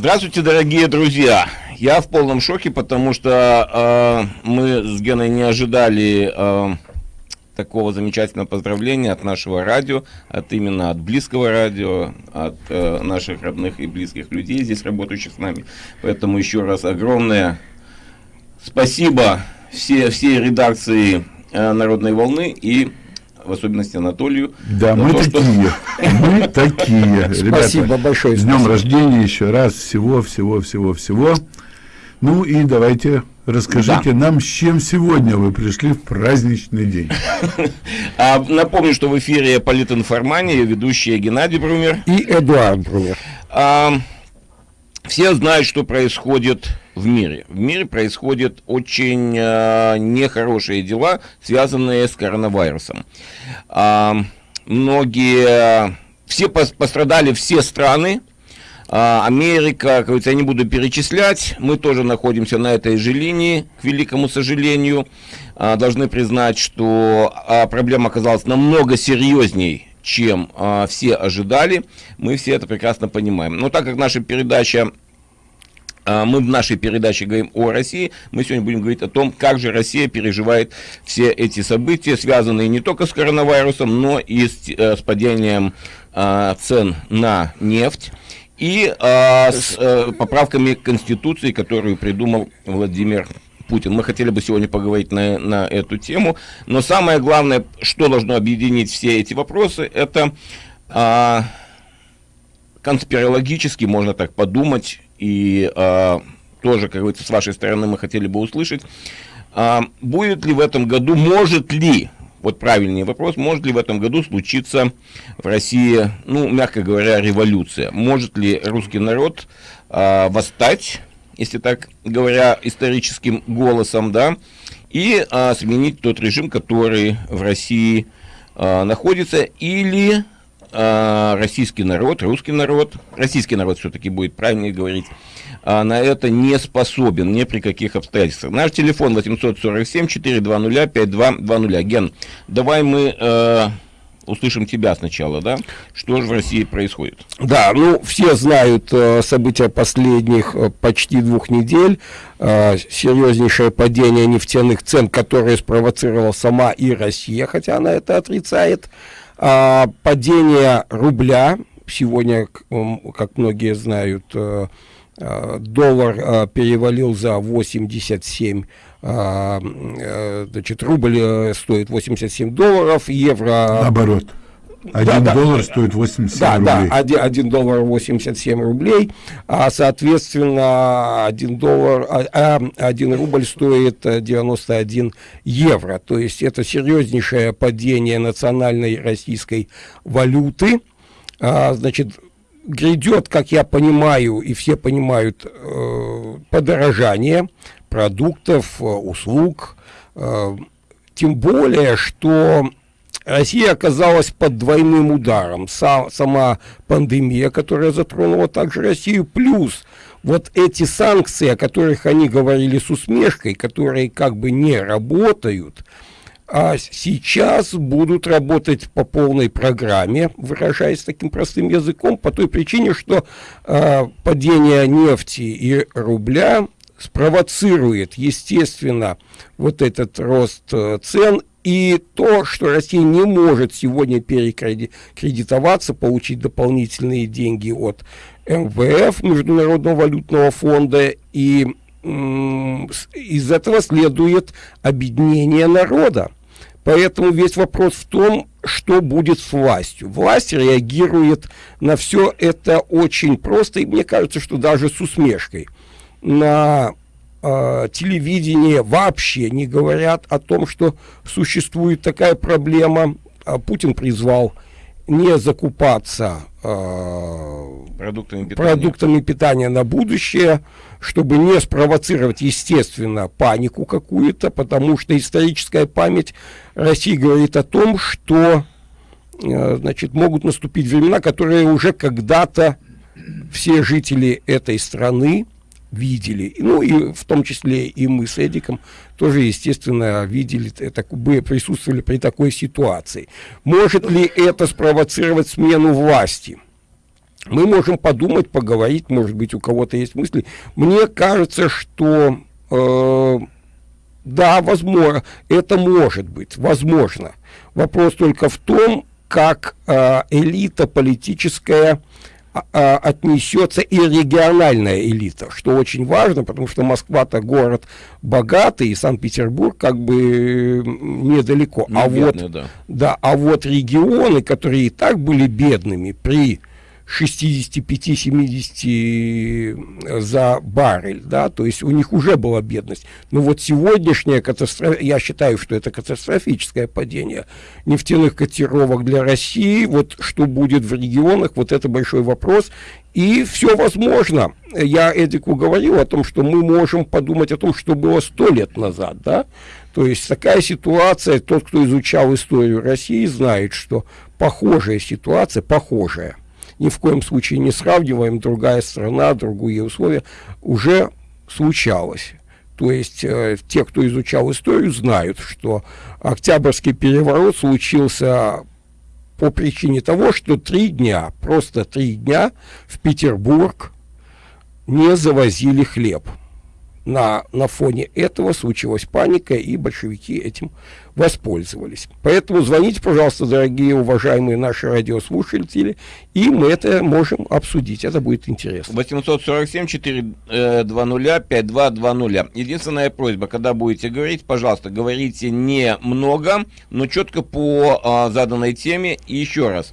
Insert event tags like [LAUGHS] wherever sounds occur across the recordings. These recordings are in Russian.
Здравствуйте, дорогие друзья. Я в полном шоке, потому что э, мы с Геной не ожидали э, такого замечательного поздравления от нашего радио, от именно от близкого радио, от э, наших родных и близких людей, здесь работающих с нами. Поэтому еще раз огромное спасибо все, всей редакции э, «Народной волны» и в особенности Анатолию. Да, мы то, такие. Что... [LAUGHS] Мы такие. [LAUGHS] Спасибо большое. С днем рождения еще раз. Всего, всего, всего, всего. Ну и давайте расскажите да. нам, с чем сегодня вы пришли в праздничный день. [LAUGHS] А, напомню, что в эфире политинформания, ведущие Геннадий Брумер и Эдуард Брумер. А, все знают, что происходит в мире. В мире происходят очень э, нехорошие дела, связанные с коронавирусом. Э, многие, все пострадали все страны. Э, Америка, как я не буду перечислять, мы тоже находимся на этой же линии, к великому сожалению. Э, должны признать, что проблема оказалась намного серьезней, чем все ожидали. Мы все это прекрасно понимаем. Но так как наша передача а, мы в нашей передаче говорим о России, мы сегодня будем говорить о том, как же Россия переживает все эти события, связанные не только с коронавирусом, но и с, э, с падением а, цен на нефть и а, с а, поправками Конституции, которую придумал Владимир Путин. Мы хотели бы сегодня поговорить на, на эту тему, но самое главное, что должно объединить все эти вопросы, это а, конспирологически, можно так подумать, и а, тоже, как говорится, с вашей стороны мы хотели бы услышать, а, будет ли в этом году, может ли, вот правильный вопрос, может ли в этом году случиться в России, ну, мягко говоря, революция? Может ли русский народ а, восстать, если так говоря, историческим голосом, да, и а, сменить тот режим, который в России а, находится, или а, российский народ, русский народ, российский народ все-таки будет правильнее говорить, а, на это не способен ни при каких обстоятельствах. Наш телефон 847-420-5220. Ген, давай мы э, услышим тебя сначала, да? Что же в России происходит? Да, ну, все знают э, события последних э, почти двух недель. Э, серьезнейшее падение нефтяных цен, которое спровоцировала сама и Россия, хотя она это отрицает. А, падение рубля, сегодня, как многие знают, э, э, доллар э, перевалил за 87 значит, рубль стоит 87 долларов, евро... Наоборот. Один да, доллар да, стоит 87 да, рублей. Да, один, один доллар 87 рублей, а соответственно один доллар, а, а, один рубль стоит 91 евро. То есть это серьезнейшее падение национальной российской валюты. А, значит, грядет, как я понимаю, и все понимают, э, подорожание продуктов, э, услуг, э, тем более, что Россия оказалась под двойным ударом. Сам, сама пандемия, которая затронула также Россию, плюс вот эти санкции, о которых они говорили с усмешкой, которые как бы не работают, а сейчас будут работать по полной программе, выражаясь таким простым языком, по той причине, что э, падение нефти и рубля спровоцирует, естественно, вот этот рост э, цен и то, что Россия не может сегодня перекредитоваться, получить дополнительные деньги от МВФ, Международного валютного фонда, и из этого следует объединение народа. Поэтому весь вопрос в том, что будет с властью. Власть реагирует на все это очень просто, и мне кажется, что даже с усмешкой. На э, телевидение вообще не говорят о том, что существует такая проблема. А Путин призвал не закупаться э, продуктами, питания. продуктами питания на будущее, чтобы не спровоцировать, естественно, панику какую-то, потому что историческая память России говорит о том, что э, значит, могут наступить времена, которые уже когда-то все жители этой страны видели, ну и в том числе и мы с Эдиком тоже, естественно, видели, это, присутствовали при такой ситуации. Может ли это спровоцировать смену власти? мы можем подумать, поговорить, может быть, у кого-то есть мысли. Мне кажется, что э, да, возможно, это может быть, возможно. Вопрос только в том, как э, элита политическая отнесется и региональная элита, что очень важно, потому что Москва-то город богатый, и Санкт-Петербург как бы недалеко. Не а бедный, вот, да. да, а вот регионы, которые и так были бедными при 65-70 за баррель, да, то есть у них уже была бедность. Но вот сегодняшняя катастрофа, я считаю, что это катастрофическое падение нефтяных котировок для России, вот что будет в регионах, вот это большой вопрос, и все возможно. Я Эдику говорил о том, что мы можем подумать о том, что было сто лет назад, да, то есть такая ситуация, тот, кто изучал историю России, знает, что похожая ситуация, похожая, ни в коем случае не сравниваем, другая страна, другие условия, уже случалось. То есть э, те, кто изучал историю, знают, что Октябрьский переворот случился по причине того, что три дня, просто три дня в Петербург не завозили хлеб на, на фоне этого случилась паника, и большевики этим воспользовались. Поэтому звоните, пожалуйста, дорогие, уважаемые наши радиослушатели, и мы это можем обсудить. Это будет интересно. 847-420-5220. Единственная просьба, когда будете говорить, пожалуйста, говорите не много, но четко по а, заданной теме. И еще раз,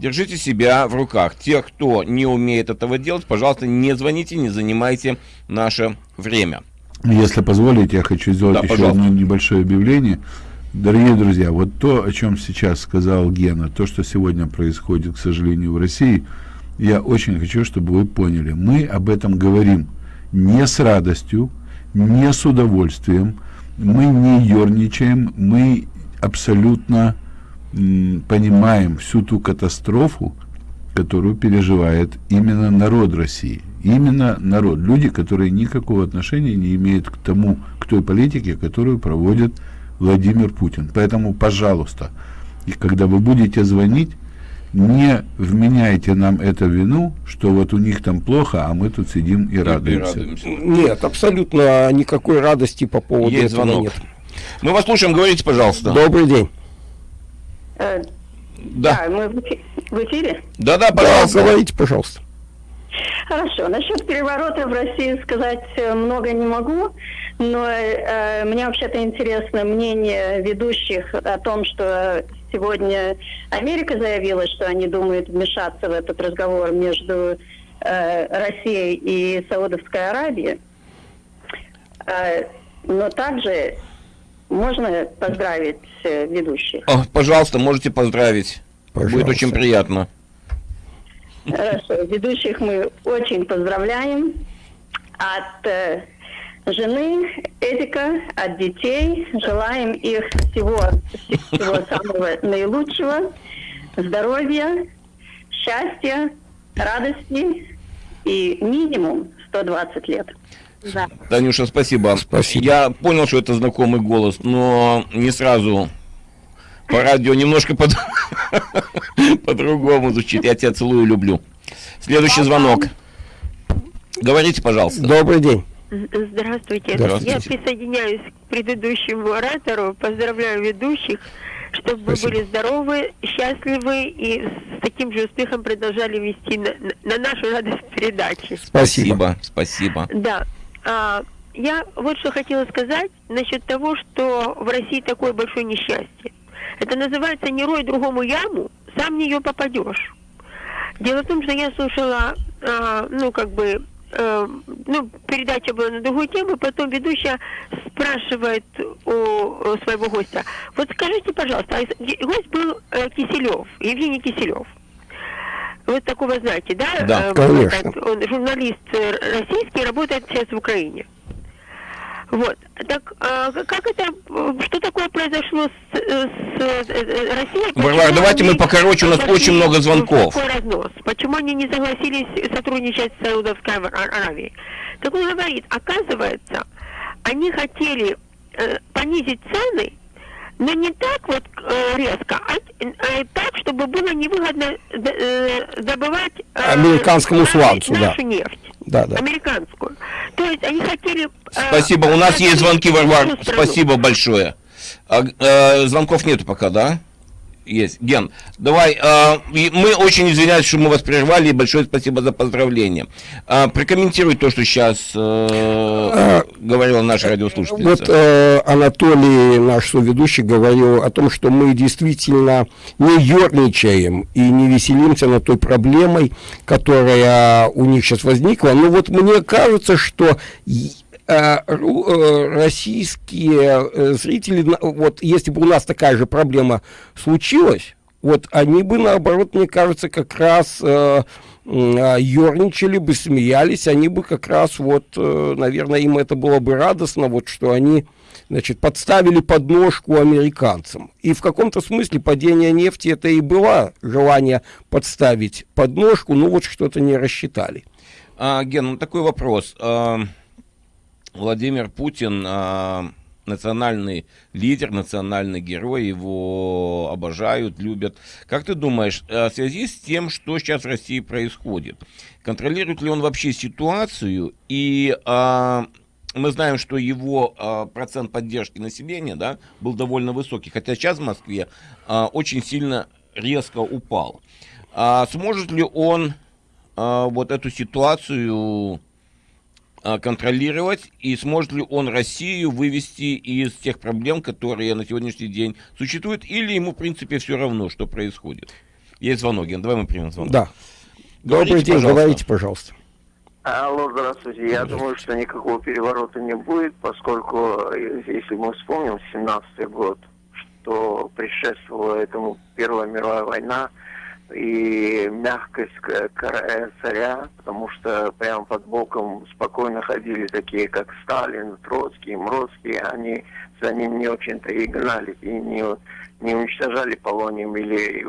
держите себя в руках. Те, кто не умеет этого делать, пожалуйста, не звоните, не занимайте наше время. Если позволите, я хочу сделать да, еще пожалуйста. одно небольшое объявление. Дорогие друзья, вот то, о чем сейчас сказал Гена, то, что сегодня происходит, к сожалению, в России, я очень хочу, чтобы вы поняли. Мы об этом говорим не с радостью, не с удовольствием, мы не ерничаем, мы абсолютно понимаем всю ту катастрофу, которую переживает именно народ России. Именно народ. Люди, которые никакого отношения не имеют к тому, к той политике, которую проводит Владимир Путин. Поэтому, пожалуйста, и когда вы будете звонить, не вменяйте нам это вину, что вот у них там плохо, а мы тут сидим и, и радуемся. радуемся. Нет, абсолютно никакой радости по поводу Есть этого звонок. нет. Мы вас слушаем, говорите, пожалуйста. Добрый день. Э, да. да, мы в эфире? Да, да, пожалуйста. Да, говорите, пожалуйста. Хорошо. Насчет переворота в России сказать э, много не могу, но э, мне вообще-то интересно мнение ведущих о том, что сегодня Америка заявила, что они думают вмешаться в этот разговор между э, Россией и Саудовской Аравией. Э, но также можно поздравить э, ведущих? О, пожалуйста, можете поздравить. Пожалуйста. Будет очень приятно. Хорошо. Ведущих мы очень поздравляем. От э, жены Эдика, от детей. Желаем их всего, всего самого наилучшего. Здоровья, счастья, радости и минимум 120 лет. Да. Танюша, спасибо. Спасибо. Я понял, что это знакомый голос, но не сразу по радио немножко по- [LAUGHS] по-другому звучит. Я тебя целую, люблю. Следующий звонок. Говорите, пожалуйста. Добрый день. Здравствуйте. Здравствуйте. Я присоединяюсь к предыдущему оратору. Поздравляю ведущих, чтобы Спасибо. вы были здоровы, счастливы и с таким же успехом продолжали вести на, на нашу радость передачи. Спасибо. Спасибо. Да. А, я вот что хотела сказать насчет того, что в России такое большое несчастье. Это называется «Не рой другому яму, сам в нее попадешь». Дело в том, что я слушала, а, ну, как бы, э, ну, передача была на другую тему, потом ведущая спрашивает у, у своего гостя, вот скажите, пожалуйста, а гость был э, Киселев, Евгений Киселев. Вот такого знаете, да? Да, э, конечно. Он журналист э, российский, работает сейчас в Украине. Вот. Так а, как это, что такое произошло с, с, с Россией? Варвара, давайте мы покороче, у нас очень много звонков. Какой разнос? Почему они не согласились сотрудничать с Саудовской Аравией? Так он говорит, оказывается, они хотели э, понизить цены, но не так вот э, резко, а э, так, чтобы было невыгодно э, добывать э, американскому сланцу, нашу да. нефть. Да, да. Американскую. То есть они хотели... Э, Спасибо, у нас есть звонки, Варвар. Спасибо большое. А, э, звонков нету пока, да? Есть. Ген, давай, э, мы очень извиняемся, что мы вас прервали, и большое спасибо за поздравление. Э, прокомментируй то, что сейчас э, говорила наша радиослушательница. Вот э, Анатолий, наш соведущий, говорил о том, что мы действительно не ерничаем и не веселимся над той проблемой, которая у них сейчас возникла. Но вот мне кажется, что российские э, зрители, вот если бы у нас такая же проблема случилась, вот они бы, наоборот, мне кажется, как раз э, ерничали бы, смеялись, они бы как раз вот, э, наверное, им это было бы радостно, вот что они, значит, подставили подножку американцам. И в каком-то смысле падение нефти это и было желание подставить подножку, но вот что-то не рассчитали. А, Ген, ну такой вопрос. А Владимир Путин а, национальный лидер, национальный герой, его обожают, любят. Как ты думаешь, а, в связи с тем, что сейчас в России происходит, контролирует ли он вообще ситуацию и а, мы знаем, что его а, процент поддержки населения да, был довольно высокий, хотя сейчас в Москве а, очень сильно резко упал. А, сможет ли он а, вот эту ситуацию контролировать, и сможет ли он Россию вывести из тех проблем, которые на сегодняшний день существуют, или ему, в принципе, все равно, что происходит. Есть звонок, Ген, давай мы примем звонок. Да. Говорите, Добрый день, пожалуйста. говорите, пожалуйста. Алло, здравствуйте. Я думаю, что никакого переворота не будет, поскольку, если мы вспомним 17 год, что предшествовала этому Первая мировая война, и мягкость царя, потому что прямо под боком спокойно ходили такие, как Сталин, Троцкий, Мроцкий, они за ним не очень-то и гнали, и не, не уничтожали полонием или,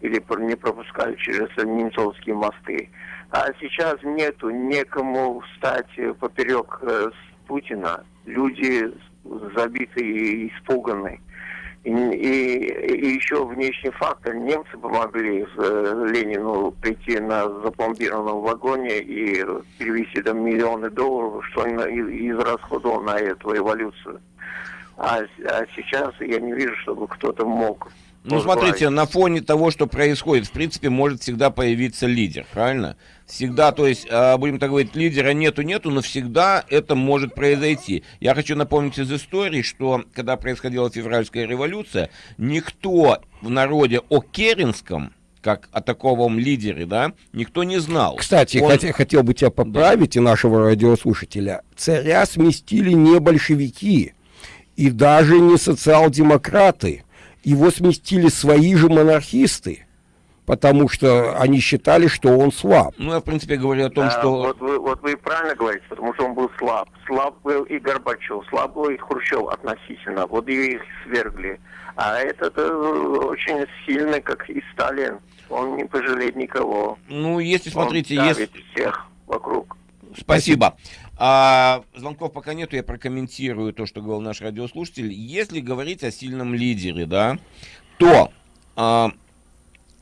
или не пропускали через немцовские мосты. А сейчас нету некому встать поперек э, Путина. Люди забиты и испуганы. И, и, еще внешний фактор. Немцы помогли э, Ленину прийти на запломбированном вагоне и перевести там миллионы долларов, что он израсходовал на эту эволюцию. А, а сейчас я не вижу, чтобы кто-то мог ну, смотрите, на фоне того, что происходит, в принципе, может всегда появиться лидер, правильно? Всегда, то есть, а, будем так говорить, лидера нету-нету, но всегда это может произойти. Я хочу напомнить из истории, что когда происходила февральская революция, никто в народе о Керенском, как о таковом лидере, да, никто не знал. Кстати, Он... хотел, хотел бы тебя поправить да. и нашего радиослушателя. Царя сместили не большевики и даже не социал-демократы его сместили свои же монархисты, потому что они считали, что он слаб. Ну, я, в принципе, говорю о том, да, что... Вот вы, вот вы правильно говорите, потому что он был слаб. Слаб был и Горбачев, слаб был и Хрущев относительно. Вот и их свергли. А этот э, очень сильный, как и Сталин. Он не пожалеет никого. Ну, если, смотрите, он есть... всех вокруг. Спасибо. А, звонков пока нету, я прокомментирую то, что говорил наш радиослушатель. Если говорить о сильном лидере, да, то а,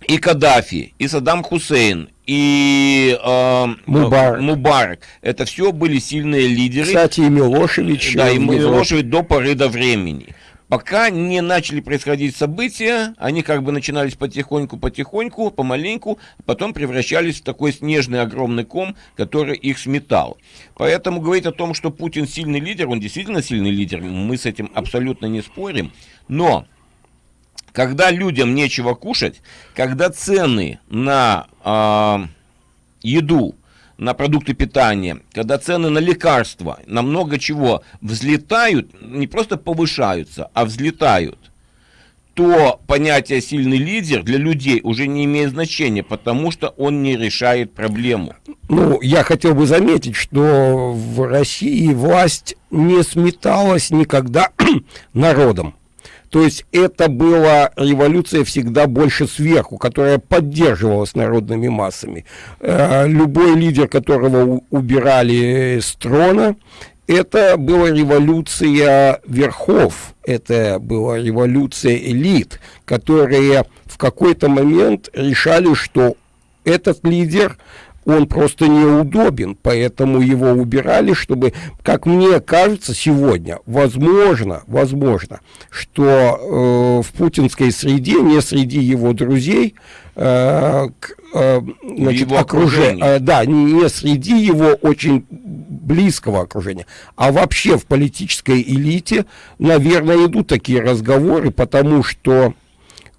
и Каддафи, и Саддам Хусейн, и э, Мубарак. Мубарак. Это все были сильные лидеры. Кстати, и Милошевич. Да, и Милошевич до поры до времени. Пока не начали происходить события, они как бы начинались потихоньку-потихоньку, помаленьку, потом превращались в такой снежный огромный ком, который их сметал. Поэтому говорить о том, что Путин сильный лидер, он действительно сильный лидер, мы с этим абсолютно не спорим. Но когда людям нечего кушать, когда цены на э, еду на продукты питания, когда цены на лекарства, на много чего взлетают, не просто повышаются, а взлетают, то понятие «сильный лидер» для людей уже не имеет значения, потому что он не решает проблему. Ну, я хотел бы заметить, что в России власть не сметалась никогда [CLEARS THROAT] народом. То есть это была революция всегда больше сверху, которая поддерживалась народными массами. Э, любой лидер, которого убирали с трона, это была революция верхов, это была революция элит, которые в какой-то момент решали, что этот лидер он просто неудобен, поэтому его убирали, чтобы, как мне кажется, сегодня, возможно, возможно, что э, в путинской среде, не среди его друзей, э, э, значит, его окружение, э, да, не среди его очень близкого окружения, а вообще в политической элите, наверное, идут такие разговоры, потому что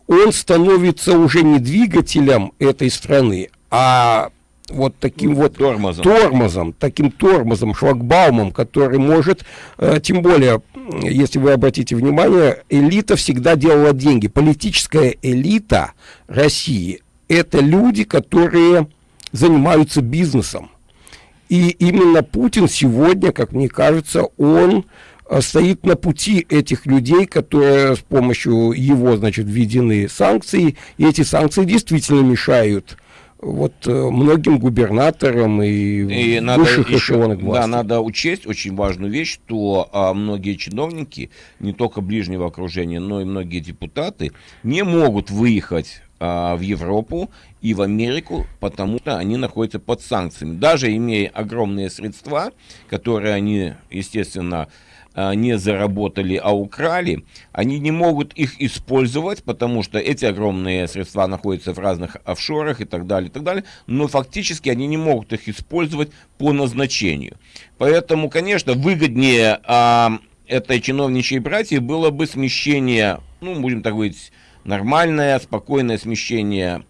он становится уже не двигателем этой страны, а вот таким вот тормозом. тормозом, таким тормозом, шлагбаумом, который может, э, тем более, если вы обратите внимание, элита всегда делала деньги. Политическая элита России – это люди, которые занимаются бизнесом. И именно Путин сегодня, как мне кажется, он э, стоит на пути этих людей, которые с помощью его, значит, введены санкции, и эти санкции действительно мешают вот э, многим губернаторам и, и высших надо эшелонах власти. Да, надо учесть очень важную вещь, что а, многие чиновники, не только ближнего окружения, но и многие депутаты не могут выехать а, в Европу и в Америку, потому что они находятся под санкциями. Даже имея огромные средства, которые они, естественно, не заработали, а украли, они не могут их использовать, потому что эти огромные средства находятся в разных офшорах и так далее, и так далее, но фактически они не могут их использовать по назначению. Поэтому, конечно, выгоднее а, этой чиновничьей братьи было бы смещение, ну, будем так говорить, нормальное, спокойное смещение а,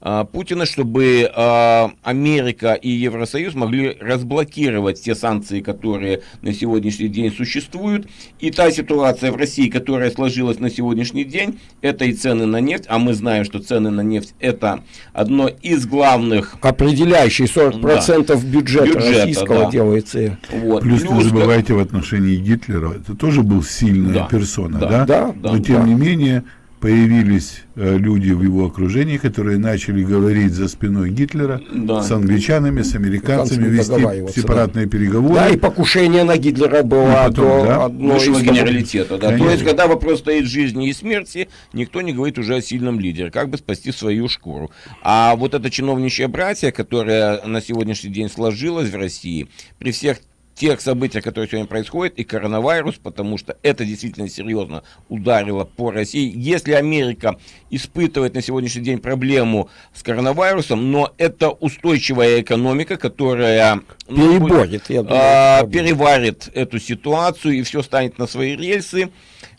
Путина, чтобы а, Америка и Евросоюз могли разблокировать те санкции, которые на сегодняшний день существуют. И та ситуация в России, которая сложилась на сегодняшний день, это и цены на нефть, а мы знаем, что цены на нефть это одно из главных... Определяющий 40% да, бюджета, бюджета российского да. делается. Вот. Плюс, Плюс не забывайте в отношении Гитлера, это тоже был сильная да, персона, да? Да, да. Но тем да. не менее появились э, люди в его окружении, которые начали говорить за спиной Гитлера да. с англичанами, с американцами, вести сепаратные да. переговоры. Да, и покушение на Гитлера было потом, до да, одной из генералитета. Да. То есть, когда вопрос стоит жизни и смерти, никто не говорит уже о сильном лидере, как бы спасти свою шкуру. А вот это чиновничье братья, которое на сегодняшний день сложилось в России, при всех тех событий, которые сегодня происходят, и коронавирус, потому что это действительно серьезно ударило по России. Если Америка испытывает на сегодняшний день проблему с коронавирусом, но это устойчивая экономика, которая ну, Переборет, я думаю, а, переварит эту ситуацию и все станет на свои рельсы,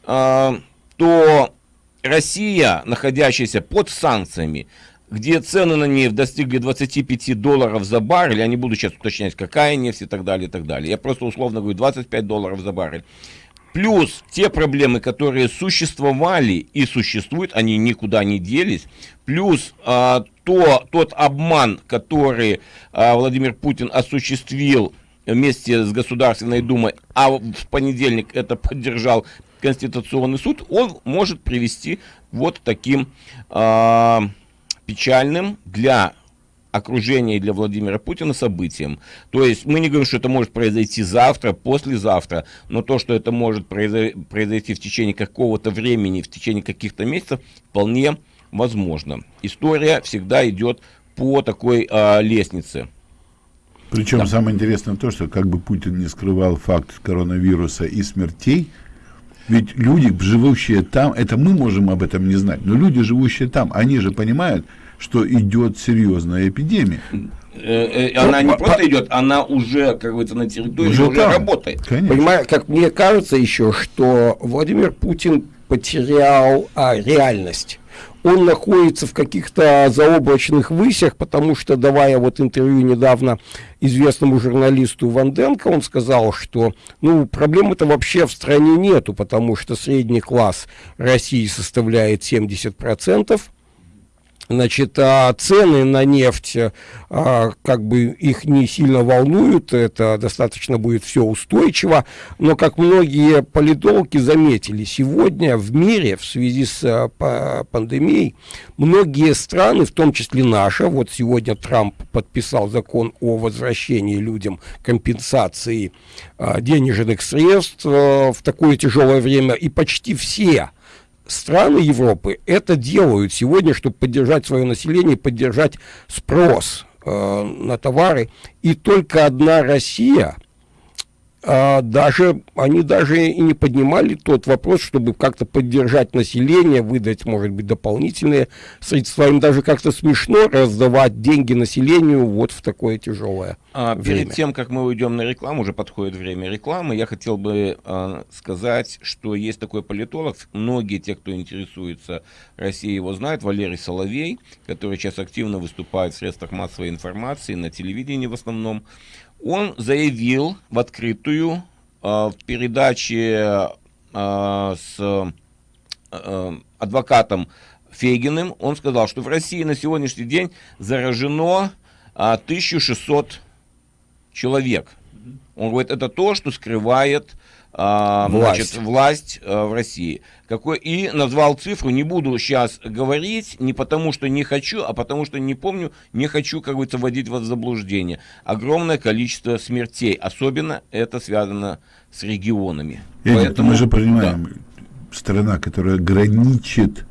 а, то Россия, находящаяся под санкциями, где цены на нефть достигли 25 долларов за баррель, я не буду сейчас уточнять, какая нефть и так далее, и так далее. Я просто условно говорю 25 долларов за баррель. Плюс те проблемы, которые существовали и существуют, они никуда не делись. Плюс а, то, тот обман, который а, Владимир Путин осуществил вместе с Государственной Думой, а в понедельник это поддержал Конституционный суд, он может привести вот таким... А, печальным для окружения и для Владимира Путина событием. То есть мы не говорим, что это может произойти завтра, послезавтра, но то, что это может произойти в течение какого-то времени, в течение каких-то месяцев, вполне возможно. История всегда идет по такой а, лестнице. Причем да. самое интересное то, что как бы Путин не скрывал факт коронавируса и смертей, ведь люди, живущие там, это мы можем об этом не знать, но люди, живущие там, они же понимают, что идет серьезная эпидемия. Э, э, она не просто идет, она уже, как говорится, на территории уже, уже работает. Понимаю, как мне кажется еще, что Владимир Путин потерял а, реальность он находится в каких-то заоблачных высях, потому что, давая вот интервью недавно известному журналисту Ванденко, он сказал, что ну, проблем-то вообще в стране нету, потому что средний класс России составляет 70%, Значит, а цены на нефть, а, как бы их не сильно волнуют, это достаточно будет все устойчиво, но, как многие политологи заметили, сегодня в мире в связи с а, пандемией многие страны, в том числе наша, вот сегодня Трамп подписал закон о возвращении людям компенсации а, денежных средств а, в такое тяжелое время, и почти все страны Европы это делают сегодня, чтобы поддержать свое население, поддержать спрос э, на товары. И только одна Россия – а, даже они даже и не поднимали тот вопрос, чтобы как-то поддержать население, выдать, может быть, дополнительные средства. Им даже как-то смешно раздавать деньги населению вот в такое тяжелое а, время. Перед тем, как мы уйдем на рекламу, уже подходит время рекламы, я хотел бы а, сказать, что есть такой политолог, многие те, кто интересуется Россией, его знают, Валерий Соловей, который сейчас активно выступает в средствах массовой информации, на телевидении в основном он заявил в открытую э, в передаче э, с э, адвокатом Фегиным, он сказал, что в России на сегодняшний день заражено 1600 человек. Он говорит, это то, что скрывает а, власть, значит, власть а, в России. Какой, и назвал цифру, не буду сейчас говорить, не потому что не хочу, а потому что не помню, не хочу, как говорится, вводить вас в заблуждение. Огромное количество смертей, особенно это связано с регионами. Эдик, Поэтому, мы же понимаем, да. страна, которая граничит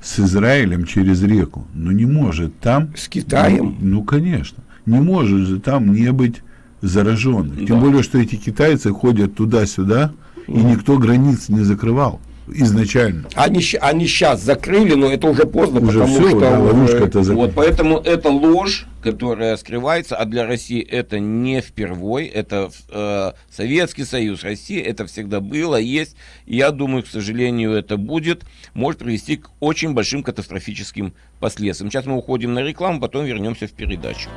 с Израилем через реку, но не может там... С Китаем? Ну, ну конечно. Не может же там не быть зараженных. Да. Тем более, что эти китайцы ходят туда-сюда, и никто границ не закрывал изначально. Они, они сейчас закрыли, но это уже поздно, уже потому все, что да, ловушка это зак... вот поэтому это ложь, которая скрывается, а для России это не впервой, это э, Советский Союз, Россия, это всегда было, есть, и я думаю, к сожалению, это будет, может привести к очень большим катастрофическим последствиям. Сейчас мы уходим на рекламу, потом вернемся в передачу.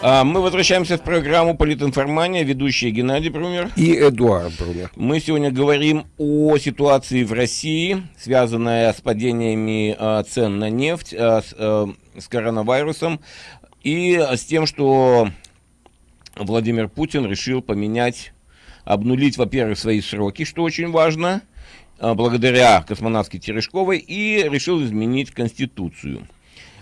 А, мы возвращаемся в программу «Политинформания», ведущие Геннадий Брумер и Эдуард Брумер. Мы сегодня говорим о ситуации в России, связанная с падениями а, цен на нефть, а, с, а, с коронавирусом и с тем, что Владимир Путин решил поменять, обнулить, во-первых, свои сроки, что очень важно, благодаря космонавтке Терешковой, и решил изменить Конституцию.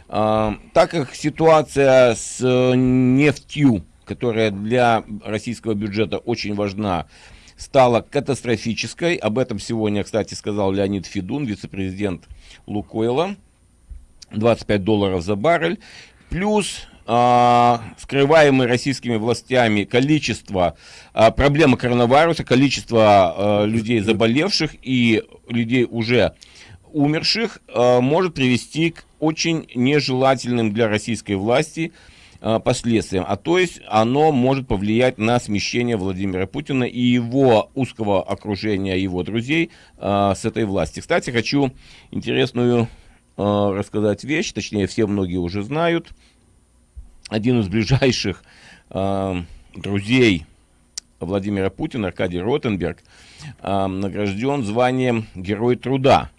Так как ситуация с э, нефтью, которая для российского бюджета очень важна, стала катастрофической. Об этом сегодня, кстати, сказал Леонид Федун, вице-президент Лукойла. 25 долларов за баррель. Плюс а, скрываемые российскими властями количество а, проблемы коронавируса, количество а, людей заболевших и людей уже умерших а, может привести к очень нежелательным для российской власти а, последствиям. А то есть оно может повлиять на смещение Владимира Путина и его узкого окружения, его друзей а, с этой власти. Кстати, хочу интересную рассказать вещь, точнее все многие уже знают. Один из ближайших друзей Владимира Путина, Аркадий Ротенберг, награжден званием Герой труда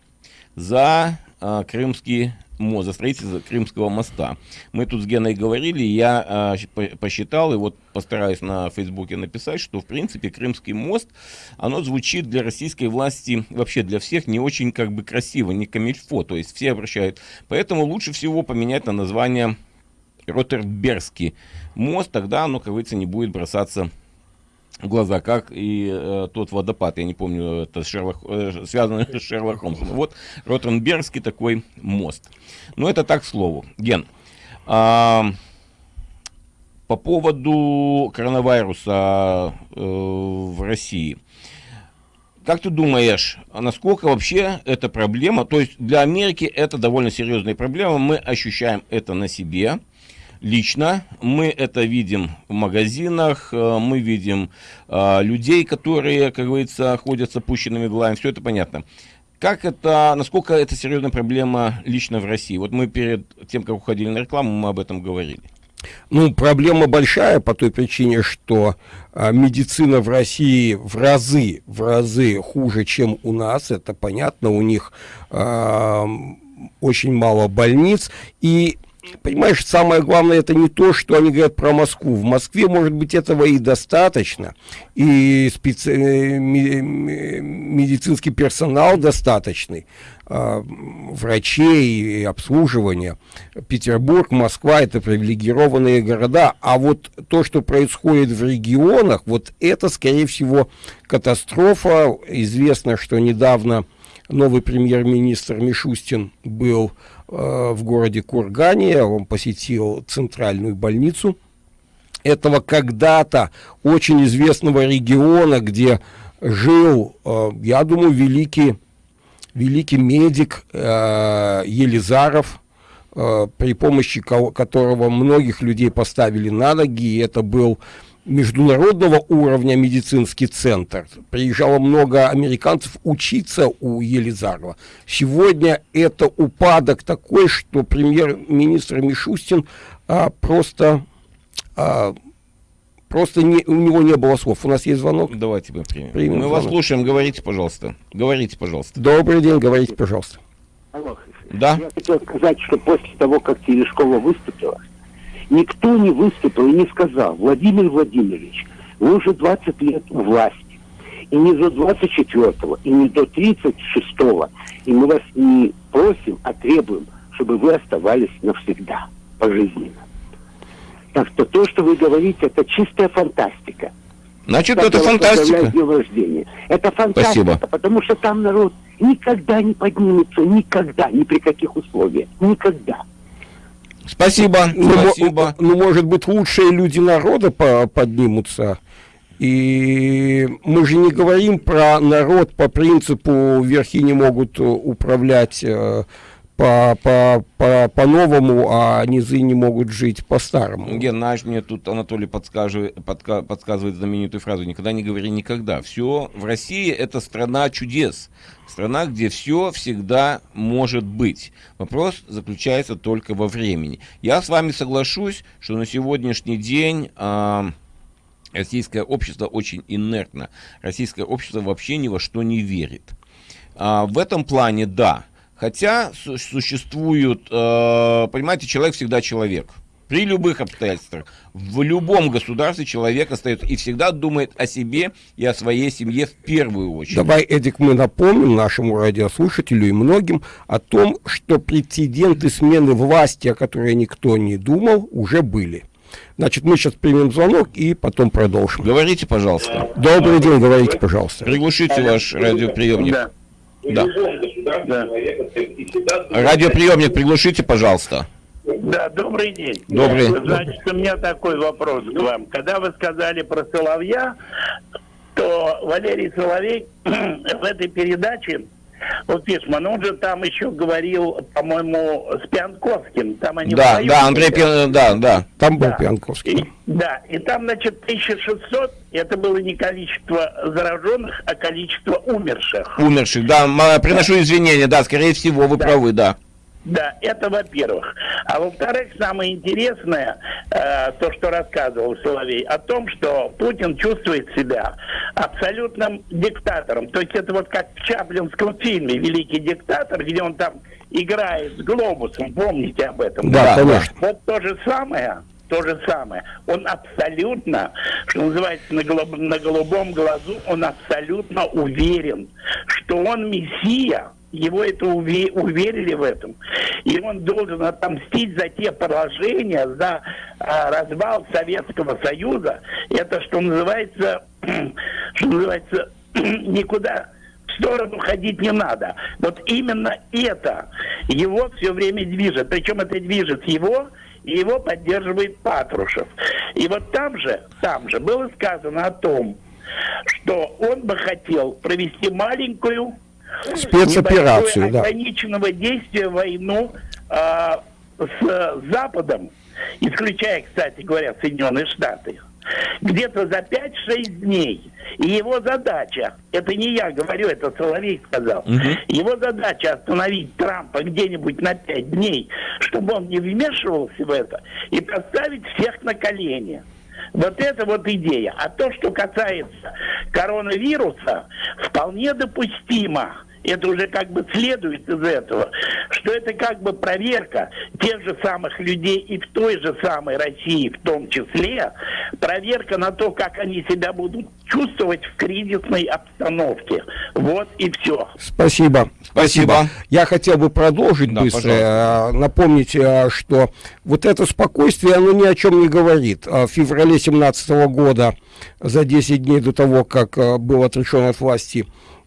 за а, крымский мост, за строительство Крымского моста. Мы тут с Геной говорили, я а, посчитал, и вот постараюсь на Фейсбуке написать, что в принципе Крымский мост, оно звучит для российской власти, вообще для всех не очень как бы красиво, не камильфо, то есть все обращают. Поэтому лучше всего поменять на название Ротербергский мост, тогда оно, как говорится, не будет бросаться глаза, как и э, тот водопад, я не помню, это Шерлок, э, связано [LAUGHS] с Шерлок Холмсом. Вот Ротенбергский такой мост. Но это так, к слову. Ген, э, по поводу коронавируса э, в России. Как ты думаешь, насколько вообще эта проблема, то есть для Америки это довольно серьезная проблема, мы ощущаем это на себе, лично. Мы это видим в магазинах, э, мы видим э, людей, которые, как говорится, ходят с опущенными глазами, все это понятно. Как это, насколько это серьезная проблема лично в России? Вот мы перед тем, как уходили на рекламу, мы об этом говорили. Ну, проблема большая по той причине, что а, медицина в России в разы, в разы хуже, чем у нас. Это понятно, у них а, очень мало больниц. И понимаешь, самое главное, это не то, что они говорят про Москву. В Москве, может быть, этого и достаточно, и специ... Э, медицинский персонал достаточный, э, врачей и обслуживания. Петербург, Москва – это привилегированные города, а вот то, что происходит в регионах, вот это, скорее всего, катастрофа. Известно, что недавно новый премьер-министр Мишустин был Э, в городе Кургане, он посетил центральную больницу этого когда-то очень известного региона, где жил, э, я думаю, великий, великий медик э, Елизаров, при помощи которого многих людей поставили на ноги, и это был международного уровня медицинский центр. Приезжало много американцев учиться у Елизарова. Сегодня это упадок такой, что премьер-министр Мишустин а, просто... А, Просто не, у него не было слов. У нас есть звонок. Давайте мы примем. примем мы звонок. вас слушаем. Говорите, пожалуйста. Говорите, пожалуйста. Добрый день. Говорите, пожалуйста. Алло. Да? Я хотел сказать, что после того, как Терешкова выступила, Никто не выступил и не сказал, Владимир Владимирович, вы уже 20 лет у власти. И не до 24-го, и не до 36-го. И мы вас не просим, а требуем, чтобы вы оставались навсегда, пожизненно. Так что то, что вы говорите, это чистая фантастика. Значит, это фантастика. Днем рождения. Это фантастика, Спасибо. потому что там народ никогда не поднимется, никогда, ни при каких условиях, никогда. Спасибо, ну, спасибо. Ну, может быть, лучшие люди народа по поднимутся. И мы же не говорим про народ по принципу верхи не могут управлять э, по, по, по, по-новому, а низы не могут жить по-старому. Ген, наш мне тут Анатолий подскажет, подка, подсказывает знаменитую фразу «Никогда не говори никогда». Все в России это страна чудес. Страна, где все всегда может быть. Вопрос заключается только во времени. Я с вами соглашусь, что на сегодняшний день... Э, Российское общество очень инертно. Российское общество вообще ни во что не верит. А, в этом плане, да, Хотя существуют, э, понимаете, человек всегда человек. При любых обстоятельствах. В любом государстве человек остается и всегда думает о себе и о своей семье в первую очередь. Давай, Эдик, мы напомним нашему радиослушателю и многим о том, что прецеденты смены власти, о которой никто не думал, уже были. Значит, мы сейчас примем звонок и потом продолжим. Говорите, пожалуйста. Добрый день, говорите, пожалуйста. Приглушите ваш радиоприемник. Да. Да. да. Радиоприемник приглушите, пожалуйста. Да, добрый день. Добрый. Значит, у меня такой вопрос к вам. Когда вы сказали про Соловья, то Валерий Соловей [CLEARS THROAT] в этой передаче вот Фишман, он же там еще говорил, по-моему, с Пьянковским. Там они да, да, Андрей Пьян, да, да, там был да. Пьянковский. И, да, и там, значит, 1600, это было не количество зараженных, а количество умерших. Умерших, да, приношу извинения, да, скорее всего, вы да. правы, да. Да, это во-первых. А во-вторых, самое интересное, э, то, что рассказывал Соловей, о том, что Путин чувствует себя абсолютным диктатором. То есть это вот как в Чаплинском фильме «Великий диктатор», где он там играет с глобусом, помните об этом? Да, да? конечно. Вот то же самое, то же самое. Он абсолютно, что называется, на, голуб, на голубом глазу, он абсолютно уверен, что он мессия, его это уверили в этом. И он должен отомстить за те поражения, за а, развал Советского Союза. Это, что называется, [CLEARS THROAT] что называется, [CLEARS THROAT] никуда в сторону ходить не надо. Вот именно это его все время движет. Причем это движет его, и его поддерживает Патрушев. И вот там же, там же было сказано о том, что он бы хотел провести маленькую спецоперацию, да. ограниченного действия войну э, с Западом, исключая, кстати говоря, Соединенные Штаты, где-то за 5-6 дней. И его задача, это не я говорю, это Соловей сказал, угу. его задача остановить Трампа где-нибудь на пять дней, чтобы он не вмешивался в это, и поставить всех на колени. Вот это вот идея. А то, что касается коронавируса, вполне допустимо это уже как бы следует из этого, что это как бы проверка тех же самых людей и в той же самой России в том числе, проверка на то, как они себя будут чувствовать в кризисной обстановке. Вот и все. Спасибо. Спасибо. Я хотел бы продолжить да, быстро, пожалуйста. Э, напомнить, э, что вот это спокойствие, оно ни о чем не говорит. Э, в феврале 2017 года, за 10 дней до того, как был отрешен от власти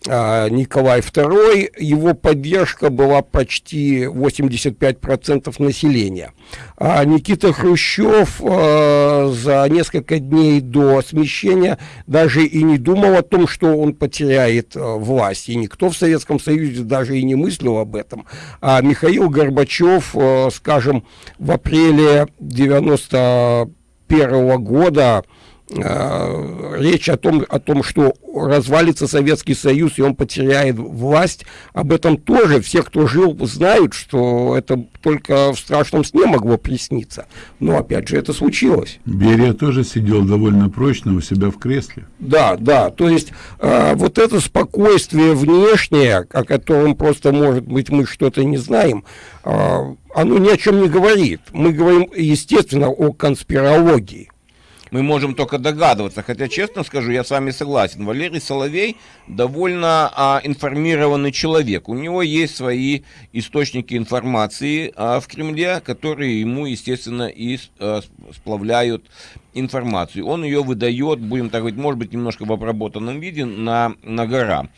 а, Николай II, его поддержка была почти 85% населения. А Никита Хрущев э, за несколько дней до смещения даже и не думал о том, что он потеряет э, власть. И никто в Советском Союзе даже и не мыслил об этом. А Михаил Горбачев, э, скажем, в апреле 91 года Э, речь о том, о том, что развалится Советский Союз и он потеряет власть, об этом тоже все, кто жил, знают, что это только в страшном сне могло присниться. Но опять же это случилось. Берия тоже сидел довольно прочно у себя в кресле. Да, да, то есть э, вот это спокойствие внешнее, о котором просто, может быть, мы что-то не знаем, э, оно ни о чем не говорит. Мы говорим, естественно, о конспирологии мы можем только догадываться. Хотя, честно скажу, я с вами согласен. Валерий Соловей довольно а, информированный человек. У него есть свои источники информации а, в Кремле, которые ему, естественно, и а, сплавляют информацию. Он ее выдает, будем так говорить, может быть, немножко в обработанном виде на, на гора.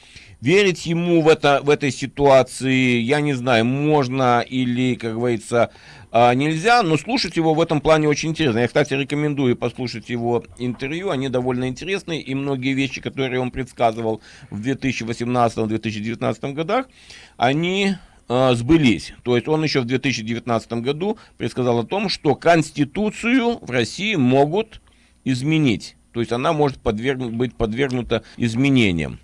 Верить ему в, это, в этой ситуации, я не знаю, можно или, как говорится, а, нельзя, но слушать его в этом плане очень интересно. Я, кстати, рекомендую послушать его интервью, они довольно интересные, и многие вещи, которые он предсказывал в 2018-2019 годах, они э, сбылись. То есть он еще в 2019 году предсказал о том, что Конституцию в России могут изменить. То есть она может подвергнуть, быть подвергнута изменениям.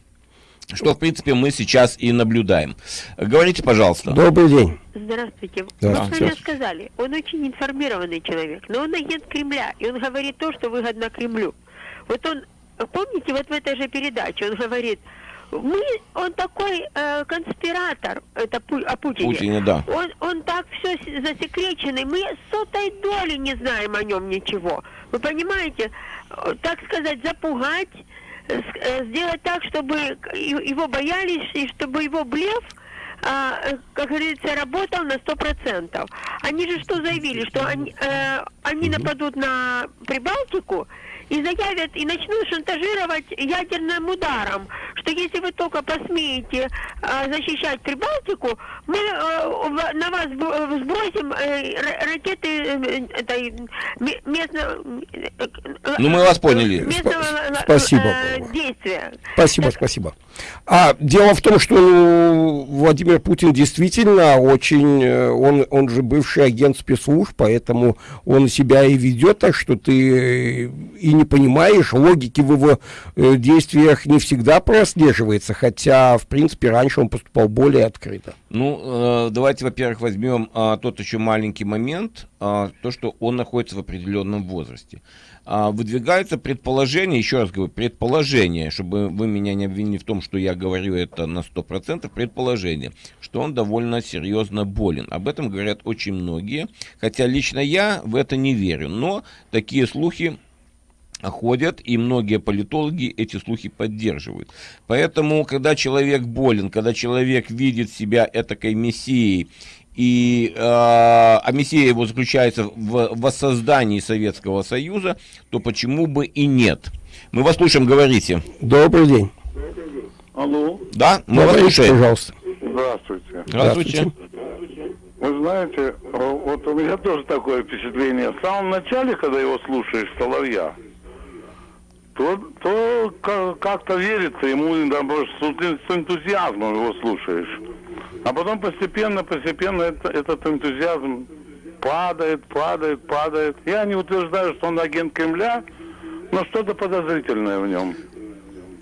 Что, в принципе, мы сейчас и наблюдаем. Говорите, пожалуйста. Добрый день. Здравствуйте. Здравствуйте. Вы сказали, он очень информированный человек, но он агент Кремля, и он говорит то, что выгодно Кремлю. Вот он, помните, вот в этой же передаче он говорит, мы, он такой э, конспиратор, это Пу, о Путине. Путине, да. Он, он так все засекреченный, мы сотой доли не знаем о нем ничего. Вы понимаете, так сказать, запугать Э, сделать так, чтобы его боялись, и чтобы его блеф а, э, как говорится, работал на сто процентов. Они же что заявили, что они, э, они нападут на Прибалтику, и заявят, и начнут шантажировать ядерным ударом, что если вы только посмеете э, защищать Прибалтику, мы э, на вас сбросим э, ракеты э, этой местного... Э, ну, мы вас поняли. Местного спасибо. Э, действия. Спасибо, спасибо. А дело в том, что ну, Владимир Путин действительно очень, э, он, он же бывший агент спецслужб, поэтому он себя и ведет так, что ты и не понимаешь, логики в его э, действиях не всегда прослеживается, хотя, в принципе, раньше он поступал более открыто. Ну, э, давайте, во-первых, возьмем э, тот еще маленький момент, э, то, что он находится в определенном возрасте. Э, выдвигается предположение, еще раз говорю, предположение, чтобы вы меня не обвинили в том, что я говорю это на 100%, предположение, что он довольно серьезно болен. Об этом говорят очень многие, хотя лично я в это не верю, но такие слухи ходят, и многие политологи эти слухи поддерживают. Поэтому, когда человек болен, когда человек видит себя этакой мессией, и э, а мессия его заключается в воссоздании Советского Союза, то почему бы и нет? Мы вас слушаем, говорите. Добрый день. Алло. Да, мы вас слушаем. Пожалуйста. Здравствуйте. Здравствуйте. Вы знаете, вот у меня тоже такое впечатление. В самом начале, когда его слушаешь, Соловья, то, то как-то верится ему, с энтузиазмом его слушаешь. А потом постепенно, постепенно это, этот энтузиазм падает, падает, падает. Я не утверждаю, что он агент Кремля, но что-то подозрительное в нем.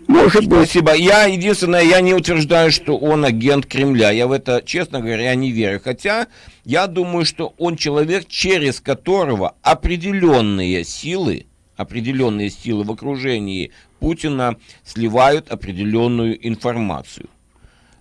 Может быть. Спасибо. Я, единственное, я не утверждаю, что он агент Кремля. Я в это, честно говоря, не верю. Хотя, я думаю, что он человек, через которого определенные силы, определенные силы в окружении Путина сливают определенную информацию.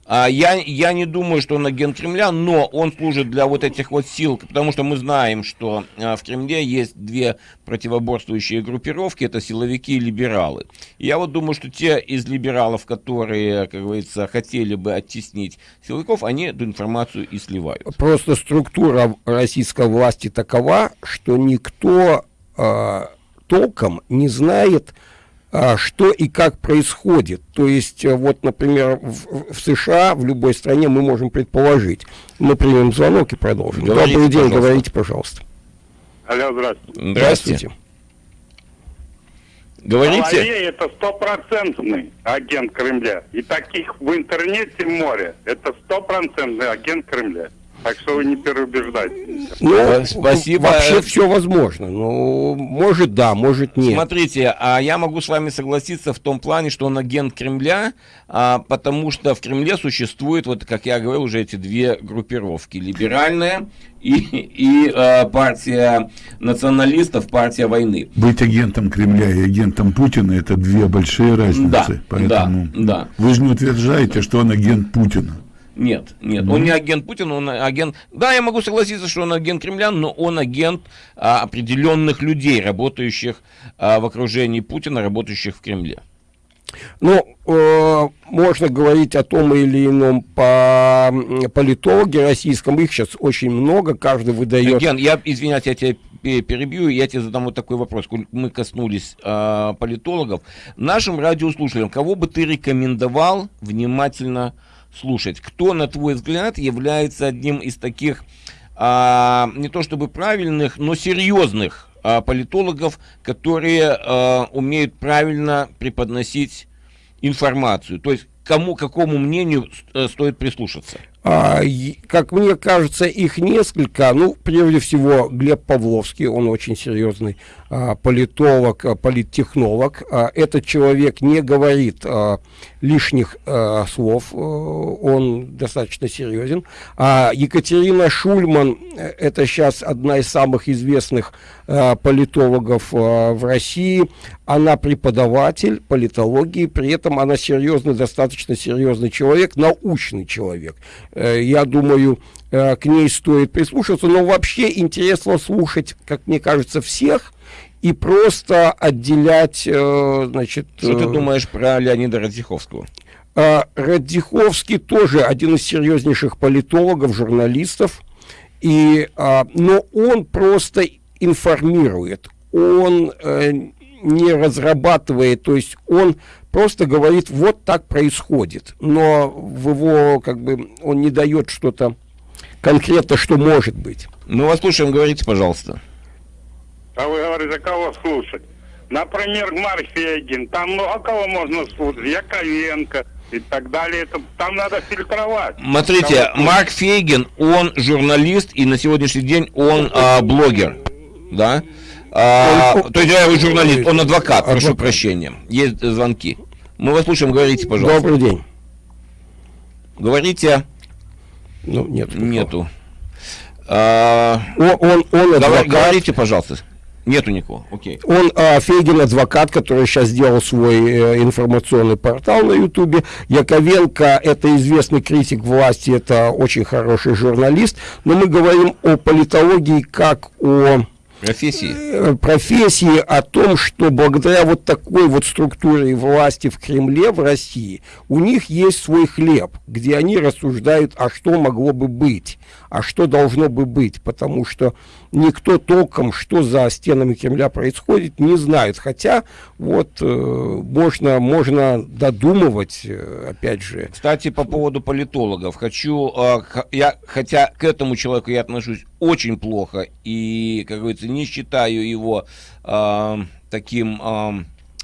А я, я не думаю, что он агент Кремля, но он служит для вот этих вот сил, потому что мы знаем, что а, в Кремле есть две противоборствующие группировки, это силовики и либералы. Я вот думаю, что те из либералов, которые, как говорится, хотели бы оттеснить силовиков, они эту информацию и сливают. Просто структура российской власти такова, что никто э, толком не знает, что и как происходит. То есть, э, вот, например, в, в США, в любой стране мы можем предположить. Мы примем звонок и продолжим. Говорите, Добрый день, пожалуйста. говорите, пожалуйста. Алло, здравствуйте. Здравствуйте. Говорите. Соловей это стопроцентный агент Кремля. И таких в интернете море. Это стопроцентный агент Кремля. Так что вы не переубеждайте. Ну, Спасибо. Вообще все возможно. Ну, может да, может нет. Смотрите, а я могу с вами согласиться в том плане, что он агент Кремля, а, потому что в Кремле существует, вот как я говорил, уже эти две группировки. Либеральная и, и а, партия националистов, партия войны. Быть агентом Кремля и агентом Путина это две большие разницы. Да, Поэтому да, да. вы же не утверждаете, что он агент Путина. Нет, нет, он не агент Путина, он агент... Да, я могу согласиться, что он агент Кремля, но он агент а, определенных людей, работающих а, в окружении Путина, работающих в Кремле. Ну, э, можно говорить о том или ином по политологе российском, их сейчас очень много, каждый выдает... Ген, я, извиняюсь, я тебя пе- перебью, я тебе задам вот такой вопрос. Мы коснулись а, политологов. Нашим радиослушателям, кого бы ты рекомендовал внимательно слушать? Кто, на твой взгляд, является одним из таких, а, не то чтобы правильных, но серьезных а, политологов, которые а, умеют правильно преподносить информацию? То есть, кому, какому мнению э, стоит прислушаться? А, как мне кажется, их несколько. Ну, прежде всего, Глеб Павловский, он очень серьезный а, политолог, а, политтехнолог. Этот человек не говорит лишних слов, он достаточно серьезен. Екатерина Шульман, э, это сейчас одна из самых известных политологов в России. Она преподаватель политологии, при этом она серьезный, достаточно серьезный человек, научный человек. Э, Я думаю, э, к ней стоит прислушаться, но вообще интересно слушать, как мне кажется, всех и просто отделять, э, значит... Что ты думаешь про Леонида Радзиховского? Радзиховский тоже один из серьезнейших политологов, журналистов, и, а, но он просто информирует, он не разрабатывает, то есть он просто говорит, вот так происходит, но в его, как бы, он не дает что-то конкретно, что может быть. Мы вас слушаем, говорите, пожалуйста. А вы говорите, кого слушать? Например, Марк Фейгин. Там ну, а кого можно слушать? Яковенко и так далее. Это, там надо фильтровать. Смотрите, Кого- Марк Фейгин, он журналист, и на сегодняшний день он а, блогер, да? А, то есть я журналист, он адвокат, прошу прощения. Есть звонки. Мы вас слушаем, говорите, пожалуйста. Добрый день. Говорите, Ну, нет. нету. А, Он, он, он адвокат. говорите, пожалуйста. Нету никого, окей. Он а, Фейгин адвокат, который сейчас сделал свой э, информационный портал на Ютубе. Яковенко это известный критик власти, это очень хороший журналист. Но мы говорим о политологии как о Профессии. э, профессии, о том, что благодаря вот такой вот структуре власти в Кремле, в России, у них есть свой хлеб, где они рассуждают, а что могло бы быть, а что должно бы быть, потому что никто толком, что за стенами Кремля происходит, не знает. Хотя вот э, можно, можно додумывать, э, опять же, Кстати, по поводу политологов, хочу, х- я, хотя к этому человеку я отношусь очень плохо и, как говорится, не считаю его а, таким а,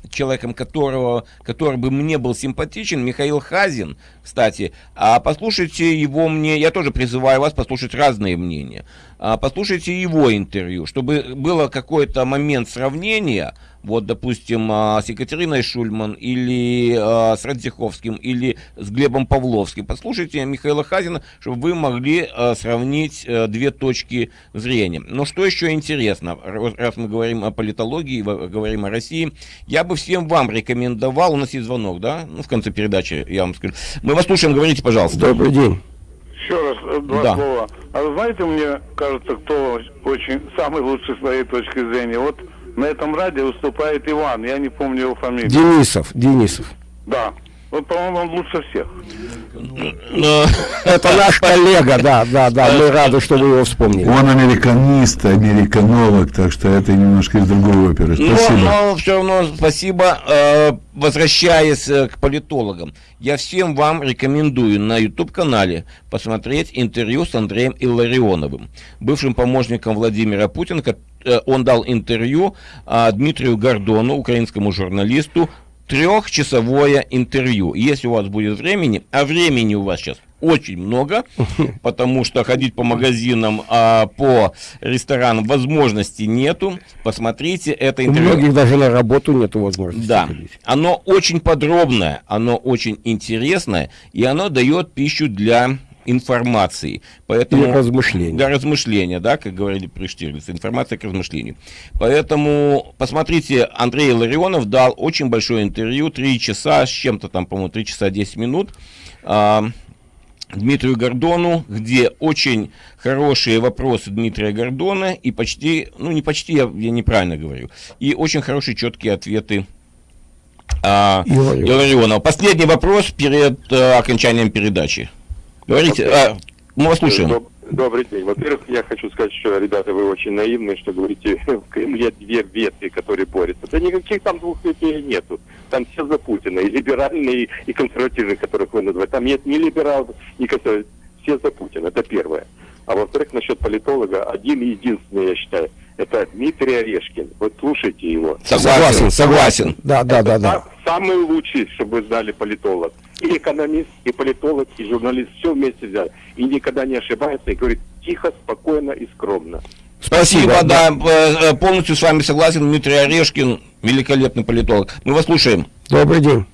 человеком, которого, который бы мне был симпатичен, Михаил Хазин, кстати, а послушайте его мне, я тоже призываю вас послушать разные мнения, А послушайте его интервью, чтобы было какой-то момент сравнения вот, допустим, а, с Екатериной Шульман или а, с Радзиховским или с Глебом Павловским. Послушайте Михаила Хазина, чтобы вы могли а, сравнить а, две точки зрения. Но что еще интересно, раз мы говорим о политологии, говорим о России, я бы всем вам рекомендовал, у нас есть звонок, да, ну, в конце передачи я вам скажу. Мы вас слушаем, говорите, пожалуйста. Добрый день. Еще раз э, два да. слова. А вы знаете, мне кажется, кто очень самый лучший с своей точки зрения? Вот на этом радио выступает Иван, я не помню его фамилию. Денисов, Денисов. Да. Вот, по-моему, он лучше всех. [LAUGHS] Это наш коллега, да, да, да. Мы рады, что вы его вспомнили. Он американист, американолог, так что это немножко из другой оперы. Спасибо. Но, но все равно спасибо. Э, возвращаясь э, к политологам, я всем вам рекомендую на YouTube-канале посмотреть интервью с Андреем Илларионовым, бывшим помощником Владимира Путина. Э, он дал интервью а, Дмитрию Гордону, украинскому журналисту, трехчасовое интервью. Если у вас будет времени, а времени у вас сейчас очень много, [LAUGHS] потому что ходить по магазинам, а по ресторанам возможности нету. Посмотрите это интервью. У многих даже на работу нету возможности. Да, ходить. оно очень подробное, оно очень интересное, и оно дает пищу для информации. Поэтому, и размышления. Да, размышления, да, как говорили при Штирлице, информация к размышлению. Поэтому посмотрите, Андрей Ларионов дал очень большое интервью, 3 часа с чем-то там, по-моему, 3 часа 10 минут, а, Дмитрию Гордону, где очень хорошие вопросы Дмитрия Гордона и почти, ну не почти, я, я неправильно говорю, и очень хорошие четкие ответы а, Иларионова. Последний вопрос перед а, окончанием передачи. Говорите, а, мы вас слушаем. Добрый день. Во-первых, я хочу сказать, что, ребята, вы очень наивные, что говорите, [LAUGHS] в Кремле две ветви, которые борются. Да никаких там двух ветвей нету. Там все за Путина. И либеральные, и консервативные, которых вы называете. Там нет ни либералов, ни консервативных. Все за Путина. Это первое. А во-вторых, насчет политолога, один и единственный, я считаю, это Дмитрий Орешкин. Вот слушайте его. Согласен, согласен. Да, да, да, да. Самый лучший, чтобы вы знали, политолог и экономист, и политолог, и журналист, все вместе взяли. И никогда не ошибается, и говорит тихо, спокойно и скромно. Спасибо, Спасибо да, да, э, полностью с вами согласен. Дмитрий Орешкин, великолепный политолог. Мы вас слушаем. Добрый день.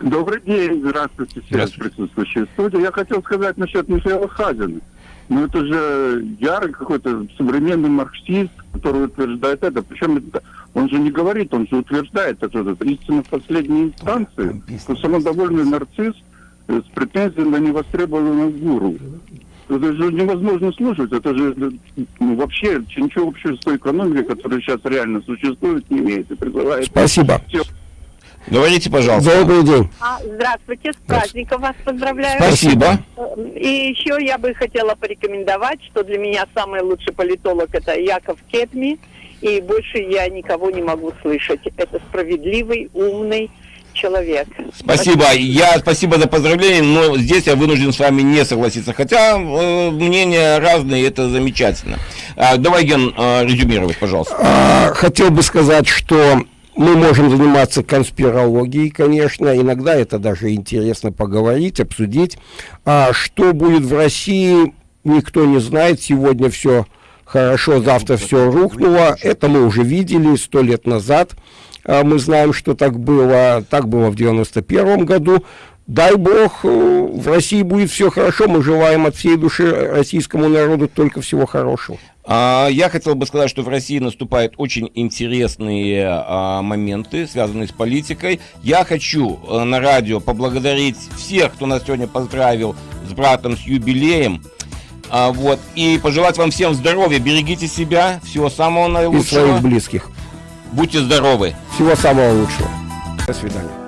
Добрый день, здравствуйте все здравствуйте. присутствующие в студии. Я хотел сказать насчет Михаила Хазина. Ну, это же ярый какой-то современный марксист, который утверждает это. Причем это, он же не говорит, он же утверждает это, это истина в последней инстанции. Что самодовольный нарцисс э, с претензией на невостребованного гуру. Это же невозможно слушать. Это же ну, вообще ничего общего с той экономикой, которая сейчас реально существует, не имеет. И призывает Спасибо. Все Говорите, пожалуйста. Добрый день. А, здравствуйте, с праздником вас поздравляю. Спасибо. И еще я бы хотела порекомендовать, что для меня самый лучший политолог это Яков Кетми, и больше я никого не могу слышать. Это справедливый, умный человек. Спасибо. Я спасибо за поздравление, но здесь я вынужден с вами не согласиться. Хотя э, мнения разные, это замечательно. А, давай, Ген, э, резюмировать, пожалуйста. А, хотел бы сказать, что мы можем заниматься конспирологией, конечно, иногда это даже интересно поговорить, обсудить. А что будет в России, никто не знает. Сегодня все хорошо, завтра все рухнуло. Это мы уже видели сто лет назад. А мы знаем, что так было. Так было в 91 году. Дай бог, э, в России будет все хорошо. Мы желаем от всей души российскому народу только всего хорошего. А, я хотел бы сказать, что в России наступают очень интересные а, моменты, связанные с политикой. Я хочу а, на радио поблагодарить всех, кто нас сегодня поздравил с братом, с юбилеем. А, вот, и пожелать вам всем здоровья, берегите себя, всего самого наилучшего. И своих близких. Будьте здоровы. Всего самого лучшего. До свидания.